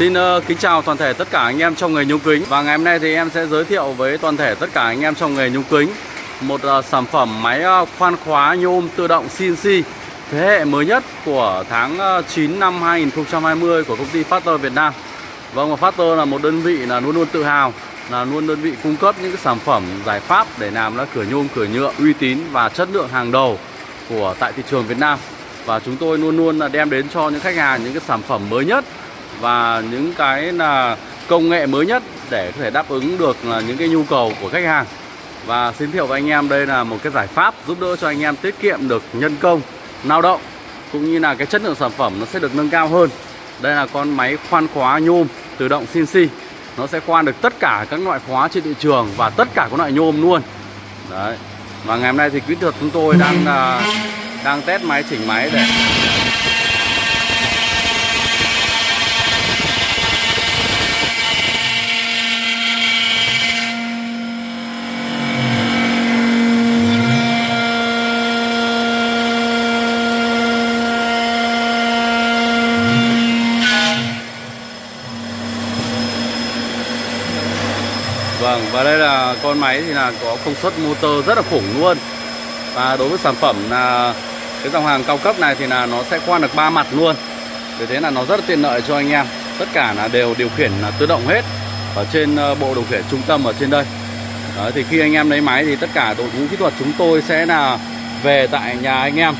Xin uh, kính chào toàn thể tất cả anh em trong nghề nhôm kính. Và ngày hôm nay thì em sẽ giới thiệu với toàn thể tất cả anh em trong nghề nhôm kính Một uh, sản phẩm máy uh, khoan khóa nhôm tự động CNC Thế hệ mới nhất của tháng uh, 9 năm 2020 của công ty Factor Việt Nam. Vâng và Factor là một đơn vị là luôn luôn tự hào là luôn đơn vị cung cấp những cái sản phẩm giải pháp để làm là cửa nhôm cửa nhựa uy tín và chất lượng hàng đầu của tại thị trường Việt Nam. Và chúng tôi luôn luôn là đem đến cho những khách hàng những cái sản phẩm mới nhất và những cái là công nghệ mới nhất để có thể đáp ứng được là những cái nhu cầu của khách hàng. Và xin thiệu với anh em, đây là một cái giải pháp giúp đỡ cho anh em tiết kiệm được nhân công, lao động, cũng như là cái chất lượng sản phẩm nó sẽ được nâng cao hơn. Đây là con máy khoan khóa nhôm tự động CNC nó sẽ khoan được tất cả các loại khóa trên thị trường và tất cả các loại nhôm luôn. Đấy. Và ngày hôm nay thì kỹ thuật chúng tôi đang à, đang test máy, chỉnh máy để Vâng và đây là con máy thì là có công suất motor rất là khủng luôn. Và đối với sản phẩm là cái dòng hàng cao cấp này thì là nó sẽ khoan được ba mặt luôn. Vì thế là nó rất là tiện lợi cho anh em. Tất cả là đều điều khiển là tự động hết Ở trên ờ, bộ điều khiển trung tâm ở trên đây. Đấy, Thì khi anh em lấy máy thì tất cả đội ngũ kỹ thuật chúng tôi sẽ là về tại nhà anh em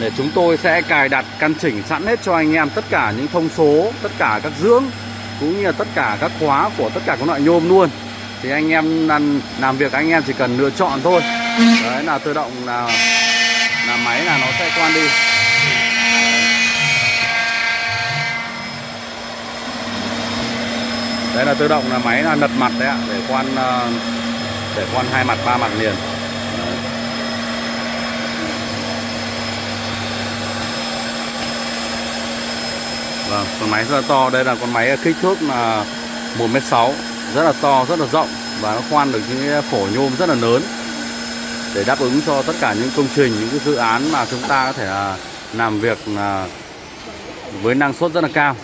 Để chúng tôi sẽ cài đặt căn chỉnh sẵn hết cho anh em tất cả những thông số Tất cả các dưỡng cũng như là tất cả các khóa của tất cả các loại nhôm luôn thì anh em làm, làm việc anh em chỉ cần lựa chọn thôi đấy là tự động là là máy là nó sẽ quan đi đấy là tự động là máy là lật mặt đấy ạ để quan ờ, để quan hai mặt ba mặt liền. Vâng, con máy rất là to. Đây là con máy kích thước là 1m6 rất là to rất là rộng và nó khoan được những cái phổ nhôm rất là lớn để đáp ứng cho tất cả những công trình những cái dự án mà chúng ta có thể là làm việc là với năng suất rất là cao.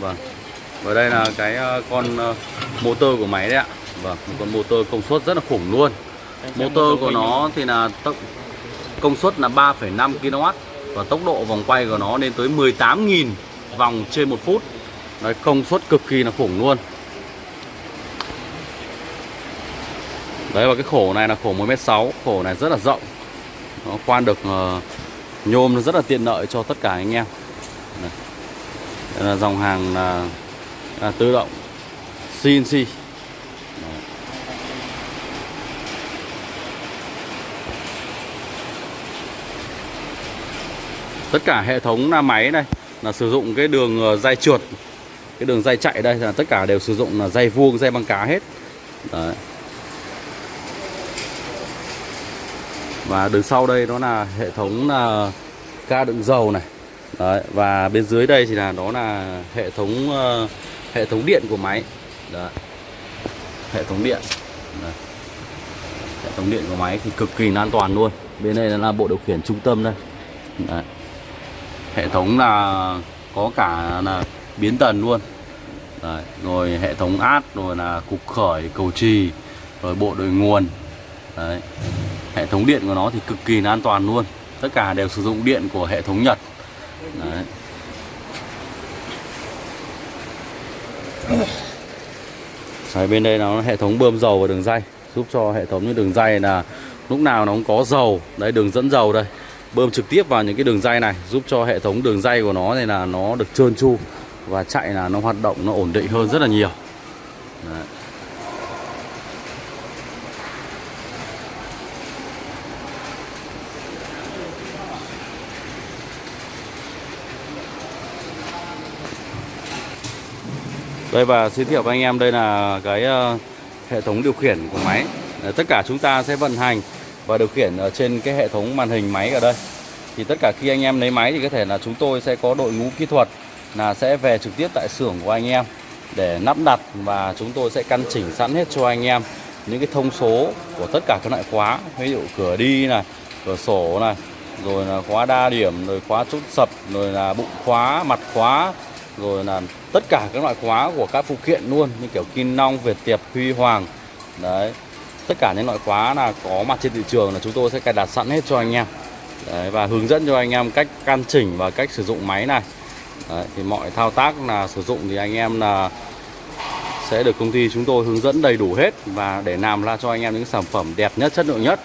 Vâng. Và đây là cái ờ, con ờ, motor của máy đấy ạ. Vâng một con motor công suất rất là khủng luôn. Motor của nó thì là tốc công suất là 3,5 kW và tốc độ vòng quay của nó lên tới 18.000 vòng trên một phút. Đấy, công suất cực kỳ là khủng luôn Đấy và cái khổ này là khổ 1m6 Khổ này rất là rộng. Nó khoan được uh, nhôm rất là tiện lợi cho tất cả anh em. Đây, Đây là dòng hàng là, là tự động. CNC Đấy. Tất cả hệ thống là máy này là sử dụng cái đường ờ, dây trượt. Cái đường dây chạy đây là tất cả đều sử dụng là dây vuông dây băng cá hết. Đấy. Và đằng sau đây đó là hệ thống là ca đựng dầu này Đấy, và bên dưới đây thì là đó là hệ thống uh, hệ thống điện của máy Đấy. hệ thống điện Đấy. hệ thống điện của máy thì cực kỳ an toàn luôn bên đây là bộ điều khiển trung tâm đây Đấy. hệ thống là có cả là biến tần luôn Đấy. rồi hệ thống át rồi là cục khởi cầu trì rồi bộ đội nguồn Đấy hệ thống điện của nó thì cực kỳ là an toàn luôn. Tất cả đều sử dụng điện của hệ thống Nhật. Đấy. Đấy, bên đây nó hệ thống bơm dầu và đường dây giúp cho hệ thống những đường dây là lúc nào nó cũng có dầu. Đấy đường dẫn dầu đây. Bơm trực tiếp vào những cái đường dây này giúp cho hệ thống đường dây của nó này là nó được trơn tru và chạy là nó hoạt động nó ổn định hơn rất là nhiều. Đấy. Đây và giới thiệu với anh em đây là cái ờ, hệ thống điều khiển của máy. Tất cả chúng ta sẽ vận hành và điều khiển ở trên cái hệ thống màn hình máy ở đây. Thì tất cả khi anh em lấy máy thì có thể là chúng tôi sẽ có đội ngũ kỹ thuật là sẽ về trực tiếp tại xưởng của anh em để lắp đặt và chúng tôi sẽ căn chỉnh sẵn hết cho anh em những cái thông số của tất cả các loại khóa. Ví dụ cửa đi này, cửa sổ này, rồi là khóa đa điểm, rồi khóa chốt sập, rồi là bụng khóa, mặt khóa rồi là tất cả các loại khóa của các phụ kiện luôn như kiểu Kim Long, Việt Tiệp, Huy Hoàng. Đấy tất cả những loại khóa là có mặt trên thị trường là chúng tôi sẽ cài đặt sẵn hết cho anh em. Đấy, và hướng dẫn cho anh em cách căn chỉnh và cách sử dụng máy này. Đấy, thì mọi thao tác là sử dụng thì anh em là sẽ được công ty chúng tôi hướng dẫn đầy đủ hết và để làm ra cho anh em những sản phẩm đẹp nhất chất lượng nhất.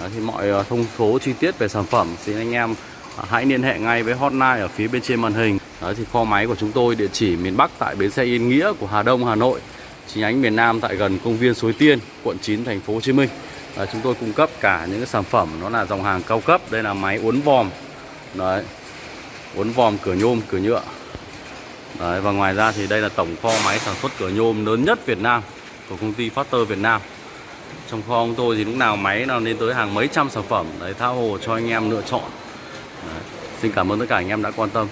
Đấy, thì mọi ờ, thông số chi tiết về sản phẩm xin anh em Ờ, hãy liên hệ ngay với hotline ở phía bên trên màn hình. Đấy, thì kho máy của chúng tôi địa chỉ miền Bắc tại bến xe Yên Nghĩa của Hà Đông Hà Nội. Chi nhánh miền Nam tại gần công viên Suối Tiên quận 9 thành phố Hồ Chí Minh. Đấy, chúng tôi cung cấp cả những cái sản phẩm nó là dòng hàng cao cấp. Đây là máy uốn vòm. Đấy uốn vòm cửa nhôm cửa nhựa. Đấy, và ngoài ra thì đây là tổng kho máy sản xuất cửa nhôm lớn nhất Việt Nam của công ty Factor Việt Nam. Trong kho của tôi thì lúc nào máy nào lên tới hàng mấy trăm sản phẩm. Đấy tha hồ cho anh em lựa chọn. Đấy. Xin cảm ơn tất cả anh em đã quan tâm.